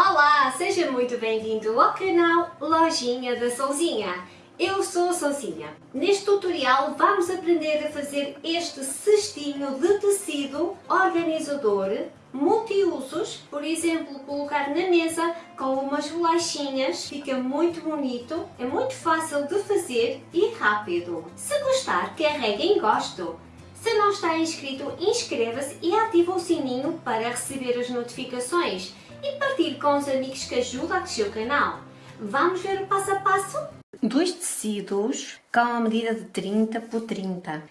Olá, seja muito bem-vindo ao canal Lojinha da Solzinha. Eu sou a Solzinha. Neste tutorial vamos aprender a fazer este cestinho de tecido organizador multiusos, por exemplo, colocar na mesa com umas bolachinhas, fica muito bonito, é muito fácil de fazer e rápido. Se gostar, carregue em gosto. Se não está inscrito, inscreva-se e ative o sininho para receber as notificações e partilhe com os amigos que ajudam a crescer o canal. Vamos ver o passo a passo? Dois tecidos com a medida de 30 por 30.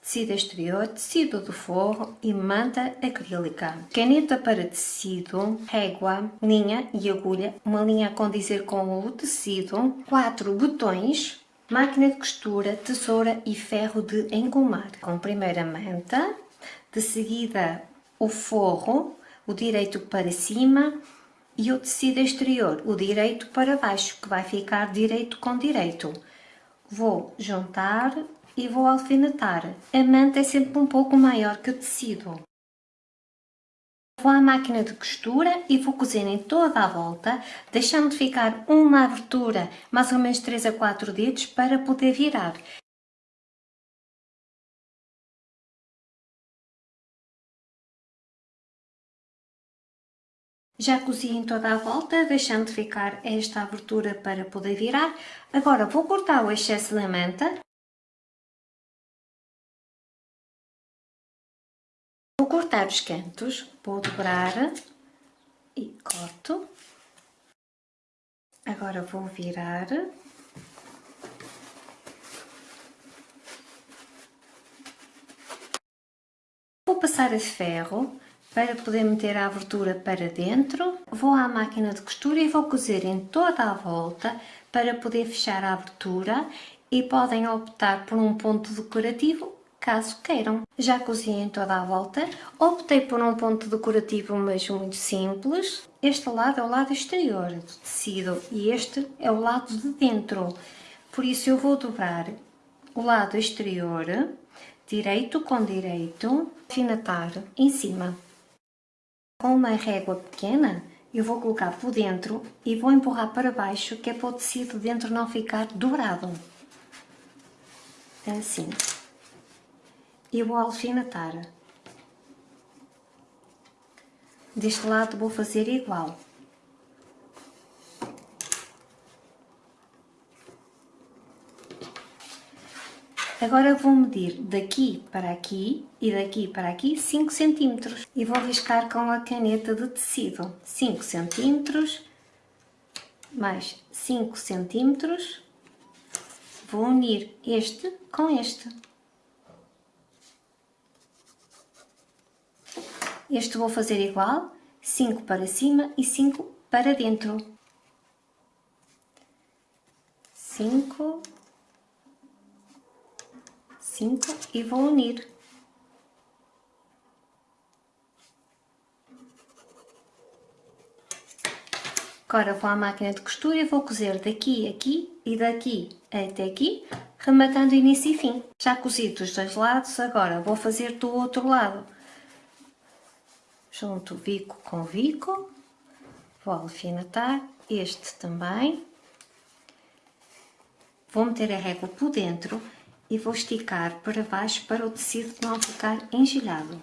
Tecido exterior, tecido de forro e manta acrílica. Caneta para tecido, régua, linha e agulha, uma linha a condizer com o tecido, quatro botões, máquina de costura, tesoura e ferro de engomar. Com primeira manta, de seguida o forro, o direito para cima e o tecido exterior, o direito para baixo, que vai ficar direito com direito. Vou juntar e vou alfinetar. A manta é sempre um pouco maior que o tecido. Vou à máquina de costura e vou cozer em toda a volta, deixando de ficar uma abertura, mais ou menos 3 a 4 dedos, para poder virar. Já cozi em toda a volta, deixando de ficar esta abertura para poder virar. Agora vou cortar o excesso da manta. Vou cortar os cantos, vou dobrar e corto. Agora vou virar. Vou passar a ferro para poder meter a abertura para dentro, vou à máquina de costura e vou cozer em toda a volta para poder fechar a abertura e podem optar por um ponto decorativo caso queiram. Já cozi em toda a volta, optei por um ponto decorativo mas muito simples. Este lado é o lado exterior do tecido e este é o lado de dentro. Por isso eu vou dobrar o lado exterior, direito com direito, alfinetar em cima. Com uma régua pequena, eu vou colocar por dentro e vou empurrar para baixo, que é para o tecido dentro não ficar dourado. Assim. E vou alfinetar. Deste lado vou fazer igual. Agora vou medir daqui para aqui e daqui para aqui 5 cm e vou riscar com a caneta de tecido. 5 cm mais 5 cm vou unir este com este. Este vou fazer igual 5 para cima e 5 para dentro. 5 5 e vou unir. Agora vou à máquina de costura e vou cozer daqui aqui e daqui até aqui, rematando início e fim. Já cozi dos dois lados, agora vou fazer do outro lado. Junto bico com bico, vou alfinetar este também. Vou meter a régua por dentro e vou esticar para baixo para o tecido não ficar engilhado.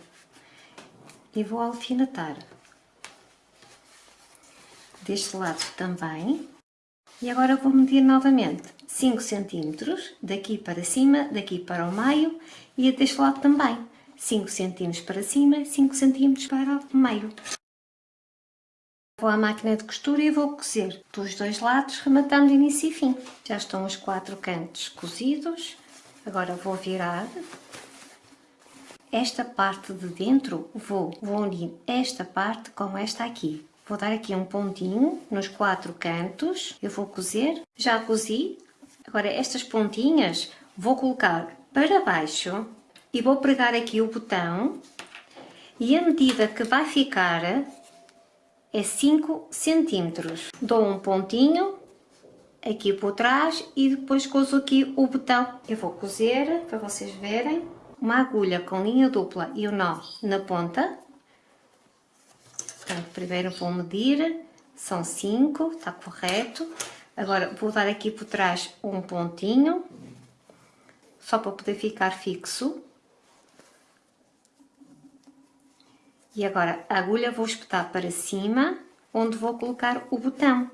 E vou alfinetar. Deste lado também. E agora vou medir novamente 5 cm daqui para cima, daqui para o meio e deste lado também. 5 cm para cima, 5 cm para o meio. Vou à máquina de costura e vou cozer dos dois lados, rematando início e fim. Já estão os quatro cantos cozidos. Agora vou virar. Esta parte de dentro, vou, vou unir esta parte com esta aqui. Vou dar aqui um pontinho nos quatro cantos. Eu vou cozer. Já cozi. Agora estas pontinhas vou colocar para baixo e vou pregar aqui o botão. E a medida que vai ficar é 5 centímetros. Dou um pontinho aqui por trás e depois cozo aqui o botão. Eu vou cozer, para vocês verem, uma agulha com linha dupla e o nó na ponta. Portanto, primeiro vou medir são 5, está correto. Agora vou dar aqui por trás um pontinho, só para poder ficar fixo. E agora a agulha vou espetar para cima, onde vou colocar o botão.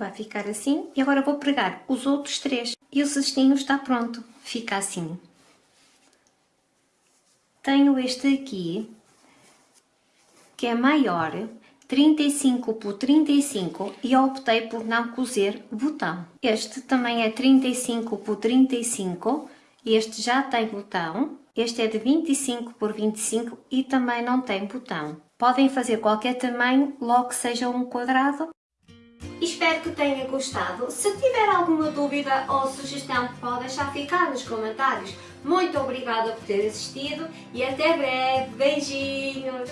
Vai ficar assim. E agora vou pregar os outros três. E o cestinho está pronto. Fica assim. Tenho este aqui, que é maior, 35 por 35 e optei por não cozer botão. Este também é 35 por 35, este já tem botão. Este é de 25 por 25 e também não tem botão. Podem fazer qualquer tamanho, logo que seja um quadrado. Espero que tenha gostado. Se tiver alguma dúvida ou sugestão, pode deixar ficar nos comentários. Muito obrigada por ter assistido e até breve. Beijinhos!